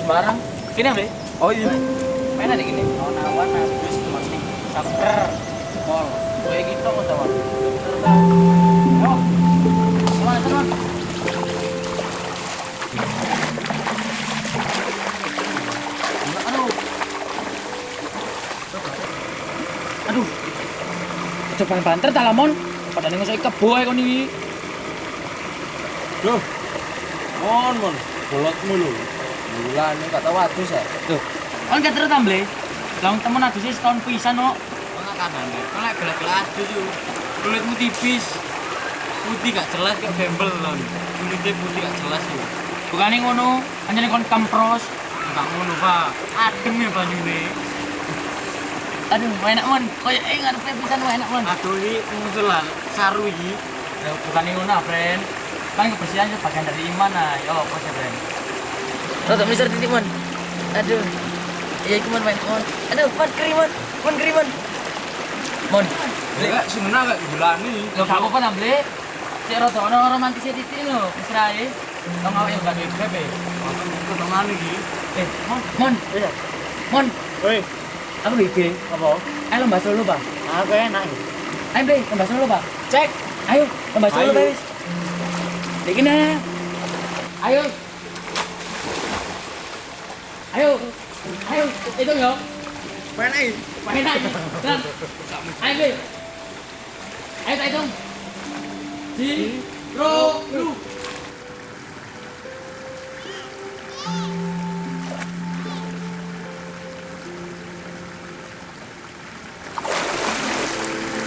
sembarang. Kini Bre. Oh iya. Mana nih gini? Mau nawan habis mending sabar. Pol. Kayak gitu kok tahu. Yo. Mana teman? Aduh. Aduh. Coba banter ta lamon. Padahal ngesok kebo ae kon iki. Loh. Mon, mon. Bolotmu lho. Bulan gak tau adus ya. Tuh. Kon gak terus tamble. Lah temen adus setahun pisan kok. Mana kanane? Kok lek gelak-gelak adus yo. Kulitmu tipis. Putih gak jelas kayak bembel lon. Kulitnya putih gak jelas yo. Bukane ngono, anjane kon kampros. Enggak ngono, Pak. Adem ya banyune. Aduh, enak mon. Kayak eh ngarepe pisan enak mon. Aduh iki muncul lah saru iki. Ya, Bukane ngono, friend. Kan kebersihan itu bagian dari iman nah. Yo, apa sih, friend? Rotok mister titik mon. Aduh. Iya iku mon main mon. Aduh, mon keri mon. Mon keri mon. Lek sing ngena gak gulani. Lo gak apa-apa namble. Cek rada ono romantis titik lho, ae. Tong awake gak duwe bebe. Keteman iki. Eh, mon, mon. Mon, Woi, aku ide. apa? Ayo lomba solo, Pak. Aku enak. Ayo, Bre, lomba solo, Pak. Cek. Ayo, lomba solo, Ayo. Dikit nah. Ayo. Ayo. Ayo, itu yo. Main ae. Pakai naik. Dan. Ayo. Ayo, tak hitung. Di, ro, lu.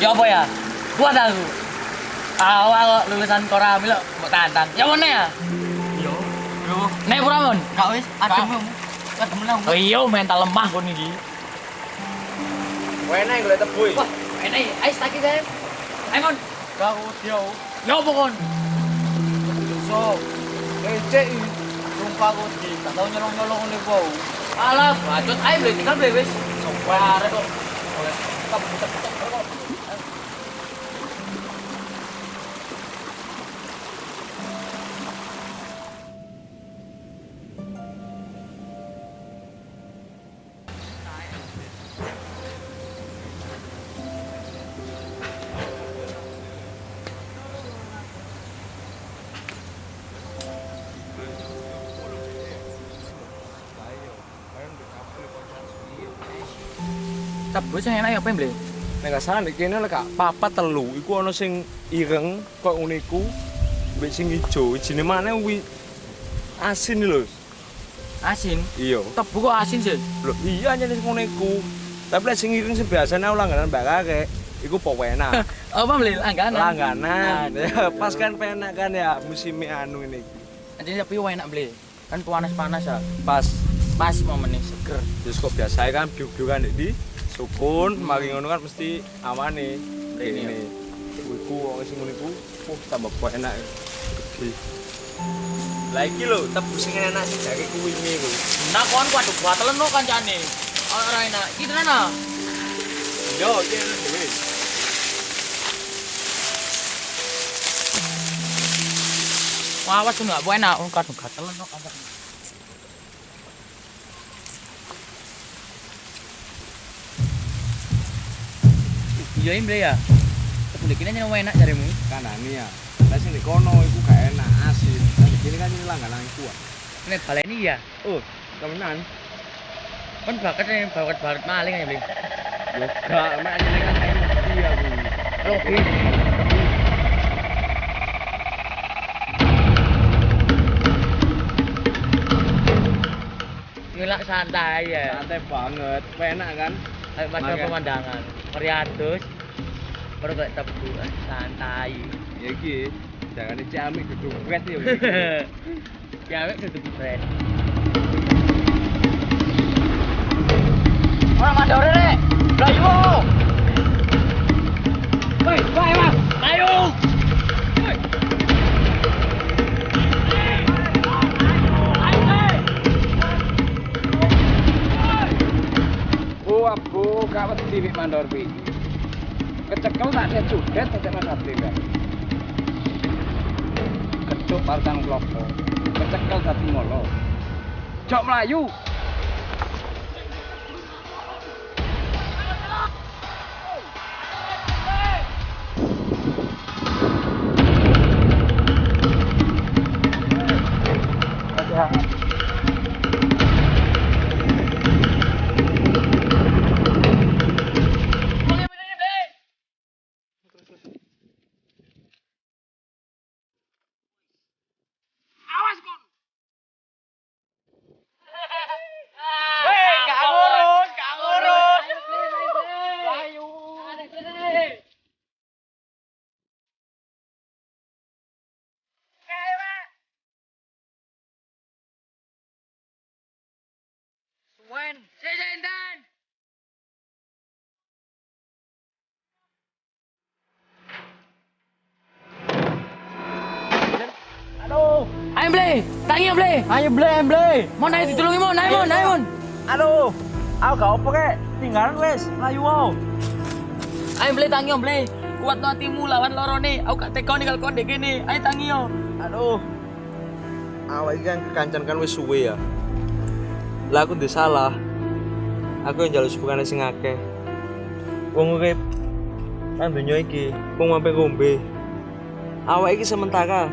Ya apa ya? Kuat aku. Awal kok lulusan Koramil kok mau tantang. Ya mana ya? Yo. Yo. Nek pura mon? Kak wis adem Nang. Oh iya mental lemah kon iki. Kowe enak golek tebu iki. Wah, enak. Ayo tak kita. Ayo mon. Kau yo. Ya apa kon? So. Ecek iki. Sumpah aku di gak tau nyolong-nyolong ngene kau. Alah, bacot ayo beli tinggal beli wis. Sumpah. kok. Tebu sing enak ya apa beli? Nek gak salah nek kene lek gak papat telu iku ana sing ireng kok ngene iku. Mbek sing ijo, ijine mana kuwi asin lho. Asin. Iya. Tebu kok asin sih? Lho iya nyene sing ngene iku. Tapi lek sing ireng sing biasane langganan Mbak Kakek iku pok enak. Apa beli langganan? Langganan. Aduh. Ya, pas kan penak kan ya musim anu ini. Jadi tapi enak beli. Kan panas-panas ya. Pas Pas momennya seger. terus kok biasa kan biu-biu kan di sukun, mari ngono kan mesti amane. Ini Ini. Iku wong sing ngono iku, oh tambah kok enak. Gede. Lah iki lho, tebu sing enak sing dari kuwi iku. Nah, kon waduh batelen no kancane. Ora enak. Iki tenan ah. Yo, iki dhewe. Wah, tuh enggak enak. Kadung gatelen no kancane. Iya, Imbre ya. Tepung kene nyen enak jarimu. Kanane ya. Lah sing di kono iku gak enak, asin. Di kene kan ini langganan kuat. Nek baleni ya. Oh, temenan. Kan bakat nih bakat bakat maling aja beli. Yo gak, mek anjene kan enak iya kuwi. Oke. Ngelak santai ya. Santai banget, enak kan? Kayak Makan. pemandangan. Meriatus. Baru kayak tebu santai. Ya iki, jangan dicami gedung wet ya. Ya, wek tutup brand. Orang ada orang rek. Layu. Woi, woi, Mas. Layu. Woi. Bu, abu, gak wedi wik mandor wi. Kecekel tak dia judet tak mas abdi kan. Kecuk partang klopo. Kecekel dadi molo. Jok Melayu. Ayo ble, tangi ble. Ayo ble, ble. Mon ayo ditulungi mon, ayo mon, ayo mon. Aduh, aku gak apa kek. Tinggalan wes, Melayu wow. Ayo ble tangi om ble. Kuat no hatimu lawan lorone. Aku gak tega nih kalau kau dek gini. Ayo tangi yo. Aduh. Awak kan kekancan kan wis suwe ya. Lah aku ndek salah. Aku yang jaluk sepukane sing akeh. Wong urip nang donya iki, wong sampe ngombe. Awak iki sementara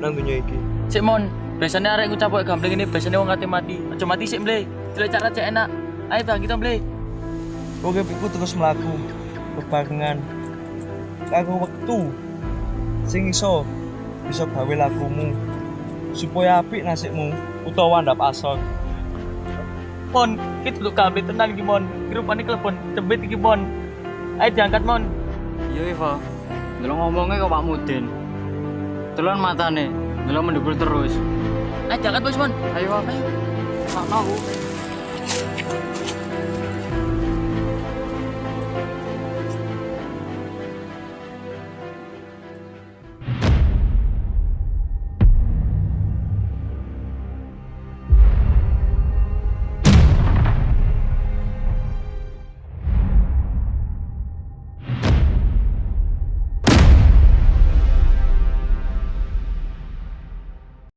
nang donya iki. Sik mon, biasanya arek ngucap kok gambling ini biasanya wong kate mati. Aja mati sik ble. Jelek cara cek enak. Ayo bang kita ble. Urip iku terus mlaku bebarengan karo wektu sing iso bisa gawe lakumu supaya apik nasibmu utawa ndap asor. Mon, kita duduk gambling tenan iki mon. Kirupane klepon iki mon. Ayo diangkat mon. Iya Iva, dulu ngomongnya ke Pak Mudin. Telon matane, dulu mendukul terus. Ayo diangkat bos mon. Ayo, ayo. Mak aku.